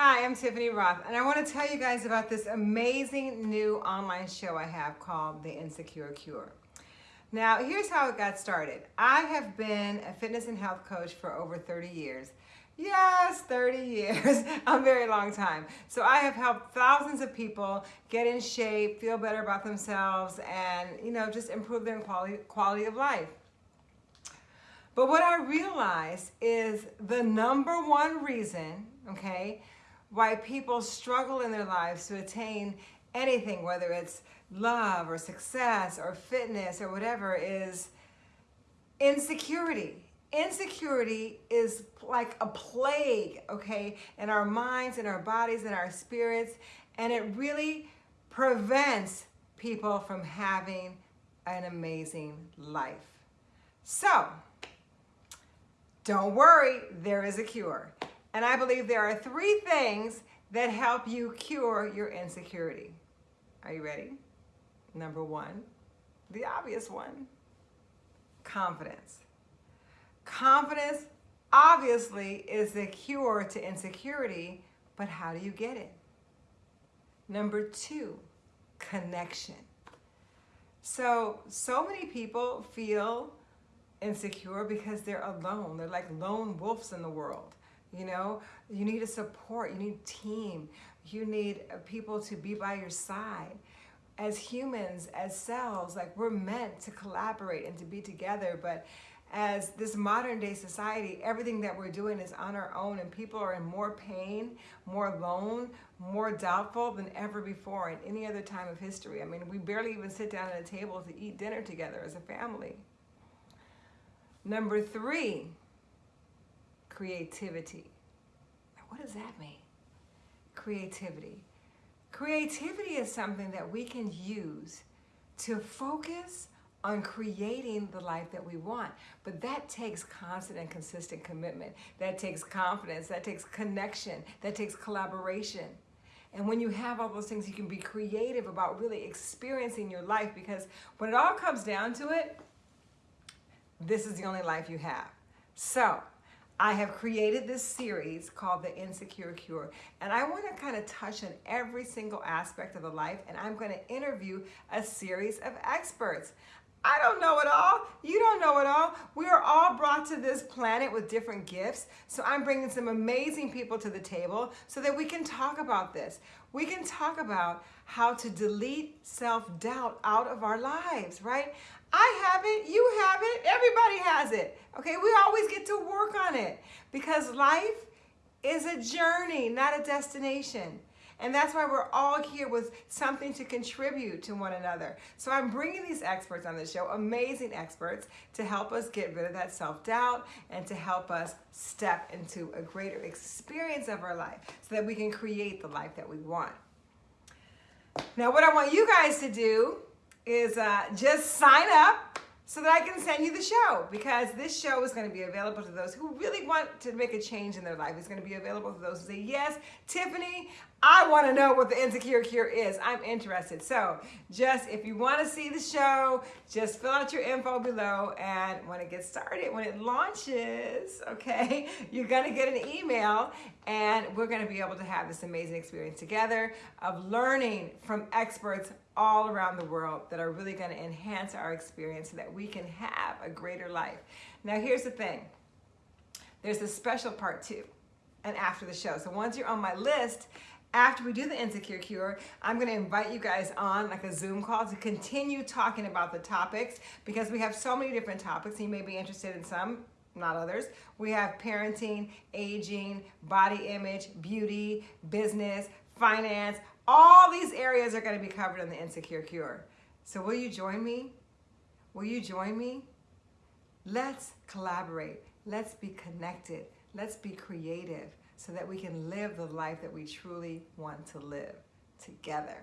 Hi, I'm Tiffany Roth, and I want to tell you guys about this amazing new online show I have called The Insecure Cure. Now, here's how it got started. I have been a fitness and health coach for over 30 years. Yes, 30 years, a very long time. So I have helped thousands of people get in shape, feel better about themselves, and you know, just improve their quality, quality of life. But what I realized is the number one reason, okay, why people struggle in their lives to attain anything, whether it's love or success or fitness or whatever, is insecurity. Insecurity is like a plague, okay, in our minds, in our bodies, in our spirits, and it really prevents people from having an amazing life. So, don't worry, there is a cure. And I believe there are three things that help you cure your insecurity. Are you ready? Number one, the obvious one, confidence. Confidence obviously is the cure to insecurity, but how do you get it? Number two, connection. So, so many people feel insecure because they're alone. They're like lone wolves in the world. You know, you need a support, you need team, you need uh, people to be by your side. As humans, as cells, like we're meant to collaborate and to be together, but as this modern day society, everything that we're doing is on our own and people are in more pain, more alone, more doubtful than ever before in any other time of history. I mean, we barely even sit down at a table to eat dinner together as a family. Number three, creativity. What does that mean? Creativity. Creativity is something that we can use to focus on creating the life that we want. But that takes constant and consistent commitment. That takes confidence. That takes connection. That takes collaboration. And when you have all those things, you can be creative about really experiencing your life because when it all comes down to it, this is the only life you have. So I have created this series called The Insecure Cure, and I want to kind of touch on every single aspect of the life, and I'm going to interview a series of experts. I don't know it all. You don't know it all. We are all brought to this planet with different gifts. So I'm bringing some amazing people to the table so that we can talk about this. We can talk about how to delete self-doubt out of our lives, right? I have it, you have it, everybody has it. Okay, we always get to work on it because life is a journey, not a destination. And that's why we're all here with something to contribute to one another. So I'm bringing these experts on the show, amazing experts, to help us get rid of that self-doubt and to help us step into a greater experience of our life so that we can create the life that we want. Now, what I want you guys to do is uh, just sign up so that I can send you the show because this show is going to be available to those who really want to make a change in their life. It's going to be available to those who say, yes, Tiffany, I want to know what the Insecure Cure is. I'm interested. So just if you want to see the show, just fill out your info below and when it gets started, when it launches, okay, you're going to get an email and we're going to be able to have this amazing experience together of learning from experts all around the world that are really going to enhance our experience so that we can have a greater life. Now, here's the thing. There's a special part two and after the show. So once you're on my list, after we do the Insecure Cure, I'm going to invite you guys on like a Zoom call to continue talking about the topics because we have so many different topics. You may be interested in some, not others. We have parenting, aging, body image, beauty, business, finance, all these areas are going to be covered in the Insecure Cure. So will you join me? Will you join me? Let's collaborate. Let's be connected. Let's be creative so that we can live the life that we truly want to live together.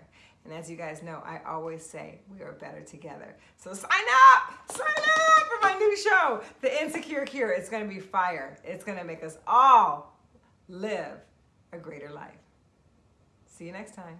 And as you guys know, I always say we are better together. So sign up, sign up for my new show, The Insecure Cure. It's gonna be fire. It's gonna make us all live a greater life. See you next time.